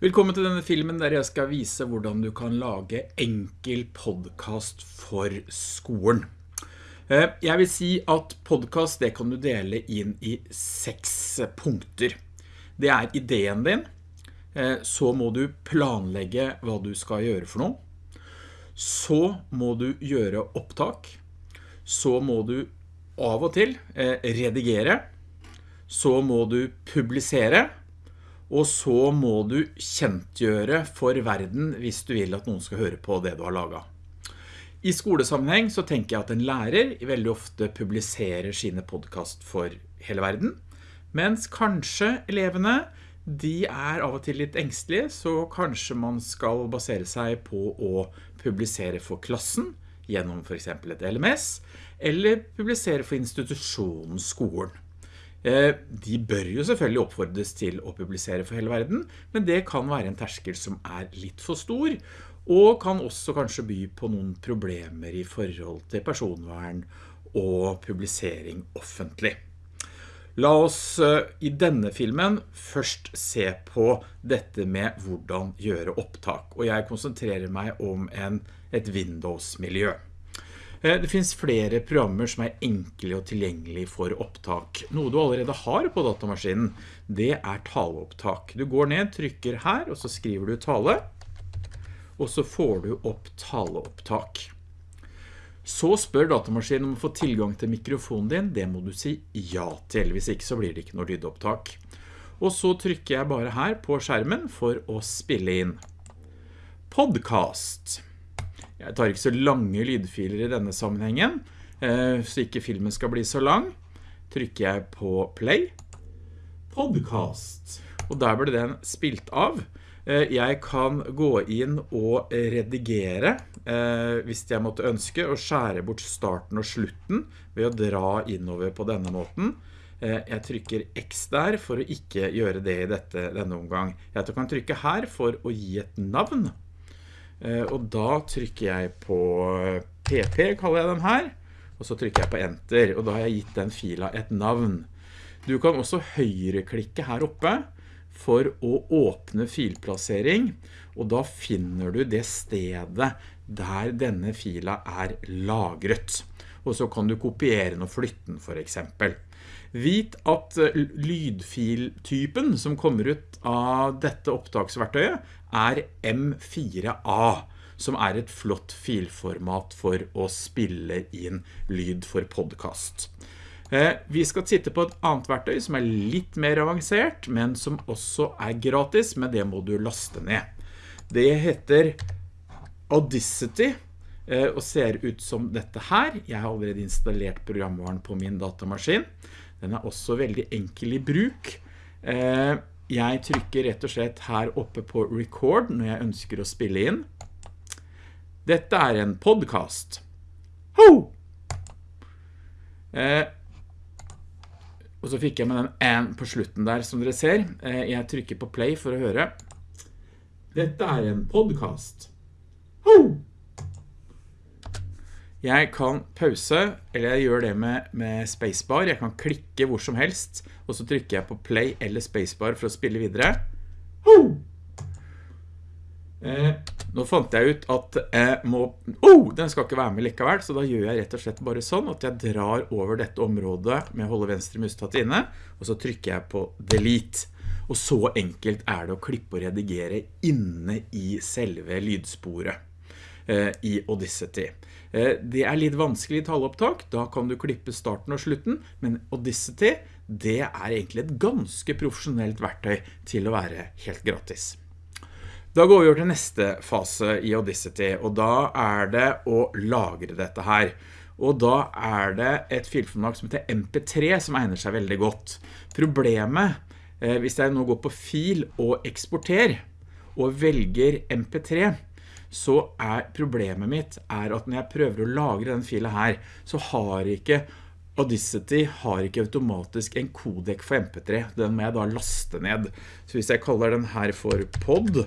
Velkommen til denne filmen der jeg skal vise hvordan du kan lage enkel podcast for skolen. Eh, jeg vil si at podcast det kan du dele inn i seks punkter. Det er ideen din, eh, så må du planlegge hva du skal gjøre for noe. Så må du gjøre opptak. Så må du av og til eh, redigere. Så må du publisere og så må du kjentgjøre for verden hvis du vil at noen skal høre på det du har laget. I skolesammenheng så tenker jeg at en lærer veldig ofte publiserer sine podcast for hele verden, mens kanskje elevene, de er av og til litt engstelige, så kanskje man skal basere seg på å publisere for klassen, gjennom for eksempel et LMS, eller publisere for institusjonen skolen. Eh, de bør jo selvfølgelig oppfordres til å publisere for hele verden, men det kan være en terskel som er litt for stor, og kan også kanskje by på noen problemer i forhold til personvern og publisering offentlig. La oss eh, i denne filmen først se på dette med hvordan gjøre opptak, og jeg konsentrerer meg om en, et Windows-miljø. Eh, det finns flere programmer som er enkle og tilgjengelige for opptak. Noe du allerede har på datamaskinen, det er taleopptak. Du går ned, trykker her, og så skriver du tale, og så får du opp taleopptak. Så spør datamaskinen om å få tilgang til mikrofonen din, det må du si ja til, hvis ikke så blir det ikke noe lydopptak. Og så trykker jeg bare her på skjermen for å spille inn. Podcast. Jeg tar ikke så lange lydfiler i denne sammenhengen, eh, så ikke filmen skal bli så lang. Trykker jeg på play. Podcast. Og der ble den spilt av. Eh, jeg kan gå inn og redigere eh, hvis jeg måtte ønske og skjære bort starten og slutten ved å dra innover på denne måten. Jeg trykker X der for å ikke gjøre det i dette, denne omgang. Jeg kan trykke her for å gi et navn. Eh, og da trykker jeg på PP, kaller jeg den her, og så trykker jeg på Enter, og da har jeg gitt den fila et navn. Du kan også høyreklikke her oppe for å åpne filplassering, og da finner du det stedet der denne fila er lagret. Og så kan du kopiere den og flytte den for eksempel. Vit at eh, lydfiltypen som kommer ut av dette opptaksverktøyet er M4A, som er et flott filformat for å spille inn lyd for podcast. Eh, vi skal titte på et annet verktøy som er litt mer avansert, men som også er gratis, men det må du laste ned. Det heter Audacity, eh, og ser ut som dette her. Jeg har allerede installert programvaren på min datamaskin. Den er også veldig enkel i bruk. Eh, jeg trykker rett og slett her oppe på record når jeg ønsker å spille inn. Dette er en podcast. Ho! Eh, og så fikk jeg med den en på slutten der, som dere ser. Eh, jeg trykker på play for å høre. Dette er en podcast. Ho! Jeg kan pause, eller jeg gjør det med, med, spacebar. Jeg kan klikke hvor som helst, og så trykker jeg på play eller spacebar for å spille videre. Eh, nå fant jeg ut at jeg må... Oh, den skal ikke være med likevel, så da gjør jeg rett og slett bare sånn at jeg drar over dette området med å holde venstre mustatt inne, og så trykker jeg på delete. Og så enkelt er det å klippe og redigere inne i selve lydsporet. Eh, i Audacity. Eh, det er litt vanskelig i taleopptak, da kan du klippe starten og slutten, men Audacity, det er egentlig et ganske profesjonelt verktøy til å være helt gratis. Da går vi over til neste fase i Audacity, og da er det å lagre dette her. Og da er det et filformat som heter MP3 som egner seg veldig godt. Problemet, eh, hvis jeg nå går på fil og eksporter, og velger MP3, så er problemet mitt er at når jeg prøver å lagre den filen her, så har ikke Audacity har ikke automatisk en kodek for MP3. Den må jeg da laste ned. Så hvis jeg kaller den her for pod,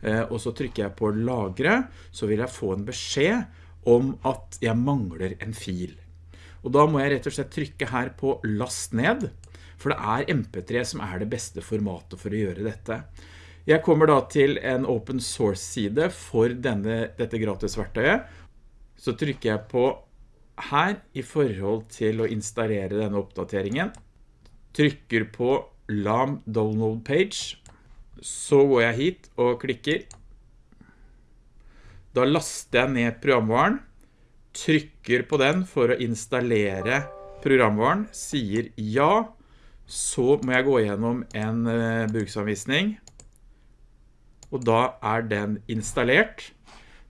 eh, og så trykker jeg på lagre, så vil jeg få en beskjed om at jeg mangler en fil. Og da må jeg rett og slett trykke her på last ned, for det er MP3 som er det beste formatet for å gjøre dette. Jeg kommer da til en open source side for denne, dette gratisverktøyet. Så trykker jeg på her i forhold til å installere denne oppdateringen. Trykker på LAM download page. Så går jeg hit og klikker. Da laster jeg ned programvaren. Trykker på den for å installere programvaren. Sier ja. Så må jeg gå gjennom en uh, bruksanvisning og da er den installert.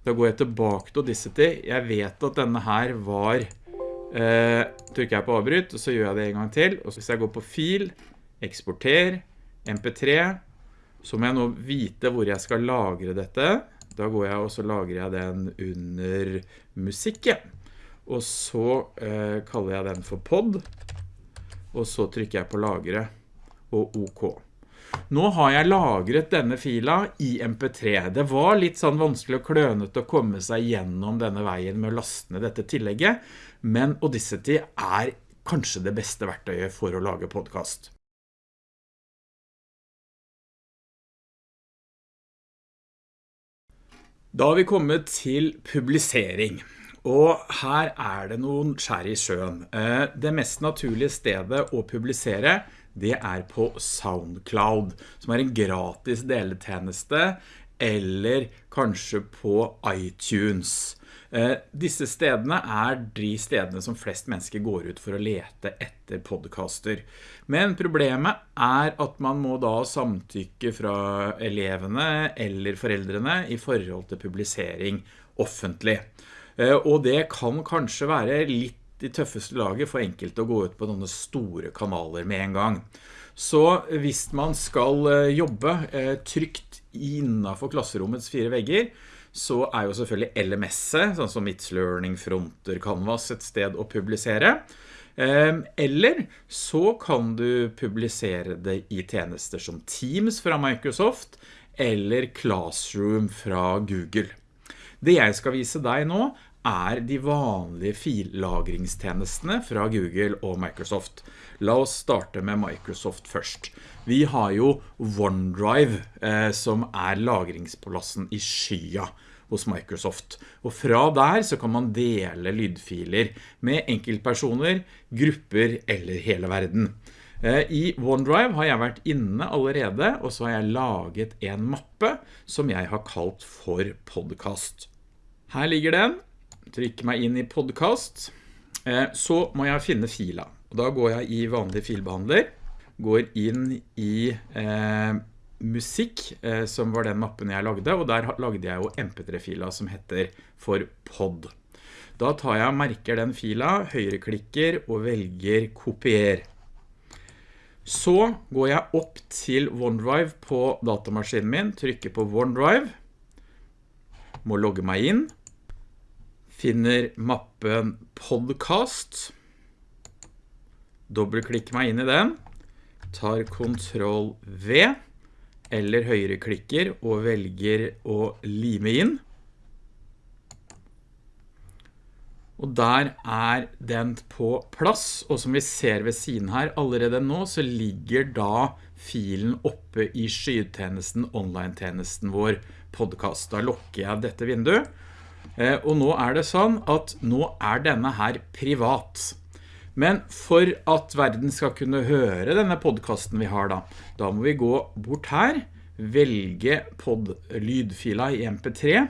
Da går jeg tilbake til Audacity. Jeg vet at denne her var, eh, trykker jeg på avbryt, og så gjør jeg det en gang til. Og hvis jeg går på fil, eksporter, mp3, så må jeg nå vite hvor jeg skal lagre dette. Da går jeg og så lagrer jeg den under musikken. Og så eh, kaller jeg den for pod. Og så trykker jeg på lagre og OK. Nå har jeg lagret denne fila i MP3. Det var litt sånn vanskelig og klønet å komme seg gjennom denne veien med å laste ned dette tillegget, men Audacity er kanskje det beste verktøyet for å lage podcast. Da har vi kommet til publisering. Og her er det noen skjær i sjøen. Eh, det mest naturlige stedet å publisere det er på SoundCloud, som er en gratis deletjeneste, eller kanskje på iTunes. Eh, disse stedene er de stedene som flest mennesker går ut for å lete etter podcaster. Men problemet er at man må da samtykke fra elevene eller foreldrene i forhold til publisering offentlig. Eh, og det kan kanskje være litt i tøffeste laget for enkelte å gå ut på noen store kanaler med en gang. Så hvis man skal eh, jobbe eh, trygt innenfor klasserommets fire vegger, så er jo selvfølgelig LMS, sånn som It's Learning, Fronter, Canvas, et sted å publisere. Eh, eller så kan du publisere det i tjenester som Teams fra Microsoft, eller Classroom fra Google. Det jeg skal vise deg nå er de vanlige fillagringstjenestene fra Google og Microsoft. La oss starte med Microsoft først. Vi har jo OneDrive eh, som er lagringsplassen i skya hos Microsoft. Og fra der så kan man dele lydfiler med enkeltpersoner, grupper eller hele verden. Eh, I OneDrive har jeg vært inne allerede, og så har jeg laget en mappe som jeg har kalt for podcast. Her ligger den, trykker meg inn i podcast, eh, så må jeg finne fila. Da går jeg i vanlig filbehandler, går inn i eh, musikk, eh, som var den mappen jeg lagde, og der lagde jeg jo mp3-fila som heter for pod. Da tar jeg og merker den fila, høyreklikker og velger kopier. Så går jeg opp til OneDrive på datamaskinen min, trykker på OneDrive, må logge meg inn, finner mappen podcast, dobbeltklikker meg inn i den, tar Ctrl V, eller høyreklikker og velger å lime inn. Og der er den på plass, og som vi ser ved siden her allerede nå, så ligger da filen oppe i skytjenesten, online-tjenesten vår podcast. Da lukker jeg dette vinduet, og nå er det sånn at nå er denne her privat. Men for at verden skal kunne høre denne podcasten vi har da, da må vi gå bort her, velge pod lydfila i mp3,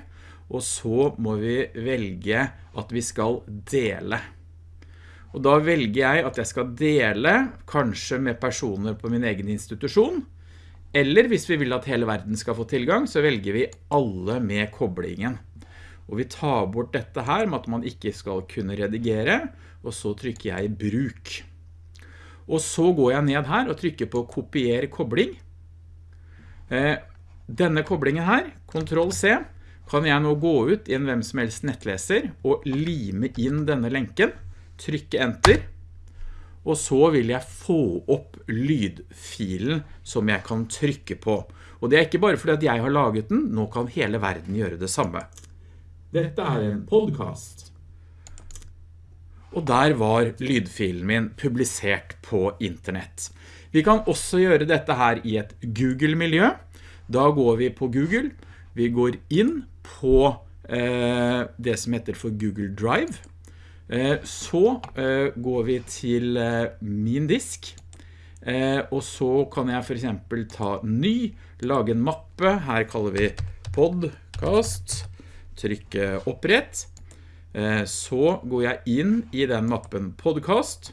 og så må vi velge at vi skal dele. Og da velger jeg at jeg skal dele, kanskje med personer på min egen institusjon, eller hvis vi vil at hele verden skal få tilgang, så velger vi alle med koblingen. Og vi tar bort dette her med at man ikke skal kunne redigere, og så trykker jeg bruk. Og så går jeg ned her og trykker på kopier kobling. Eh, denne koblingen her, Ctrl C, kan jeg nå gå ut i en hvem som helst nettleser og lime inn denne lenken, trykke enter, og så vil jeg få opp lydfilen som jeg kan trykke på. Og det er ikke bare fordi at jeg har laget den, nå kan hele verden gjøre det samme. Dette er en podcast. Og der var lydfilen min publisert på internett. Vi kan også gjøre dette her i et Google-miljø. Da går vi på Google, vi går inn på eh, det som heter for Google Drive, eh, så eh, går vi til eh, min disk, eh, og så kan jeg for eksempel ta ny, lage en mappe, her kaller vi podcast, trykke opprett, eh, så går jeg inn i den mappen podcast,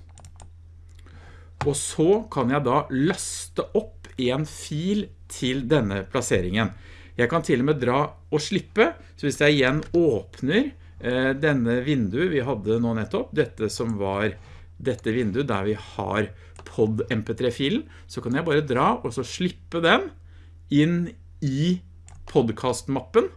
og så kan jeg da laste opp en fil til denne plasseringen. Jeg kan til og med dra og slippe, så hvis jeg igjen åpner eh, denne vinduet vi hadde nå nettopp, dette som var dette vinduet der vi har pod mp3-filen, så kan jeg bare dra og så slippe den inn i podcastmappen.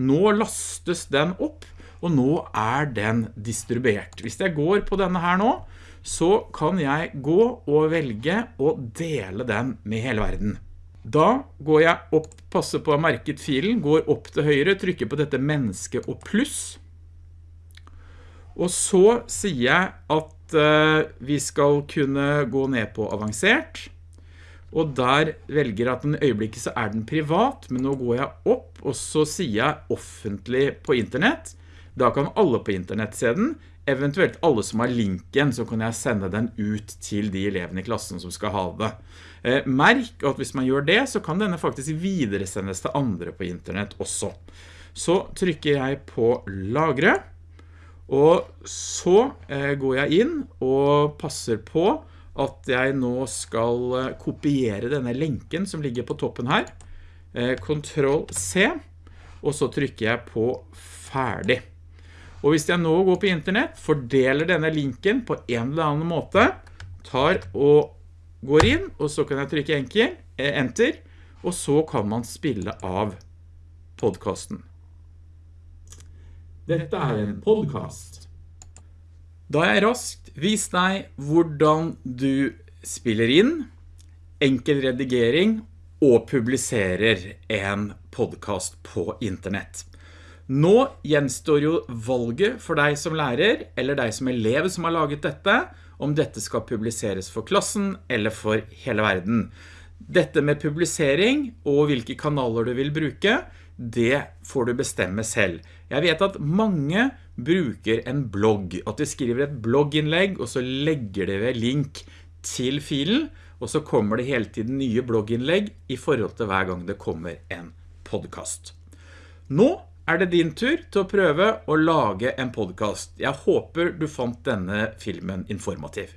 Nå lastes den opp, og nå er den distribuert. Hvis jeg går på denne her nå, så kan jeg gå og velge å dele den med hele verden. Da går jeg opp, passer på å ha merket filen, går opp til høyre, trykker på dette menneske og pluss. Og så sier jeg at uh, vi skal kunne gå ned på avansert. Og der velger jeg at den øyeblikket så er den privat, men nå går jeg opp, og så sier jeg offentlig på internett. Da kan alle på internett se den, eventuelt alle som har linken, så kan jeg sende den ut til de elevene i klassen som skal ha det. Eh, merk at hvis man gjør det, så kan denne faktisk videresendes til andre på internett også. Så trykker jeg på lagre, og så eh, går jeg inn og passer på at jeg nå skal eh, kopiere denne lenken som ligger på toppen her. Ctrl C, og så trykker jeg på ferdig. Og hvis jeg nå går på internett, fordeler denne linken på en eller annen måte, tar og går inn, og så kan jeg trykke eh, enter, og så kan man spille av podcasten. Dette er en podcast. Da har jeg raskt vist deg hvordan du spiller inn, enkel redigering og publiserer en podcast på internett. Nå gjenstår jo valget for deg som lærer, eller deg som elev som har laget dette, om dette skal publiseres for klassen eller for hele verden. Dette med publisering og hvilke kanaler du vil bruke, det får du bestemme selv. Jeg vet at mange bruker en blogg, at de skriver et blogginnlegg, og så legger de ved link til filen, og så kommer det hele tiden nye blogginnlegg i forhold til hver gang det kommer en podcast. Nå er det din tur til å prøve å lage en podcast. Jeg håper du fant denne filmen informativ.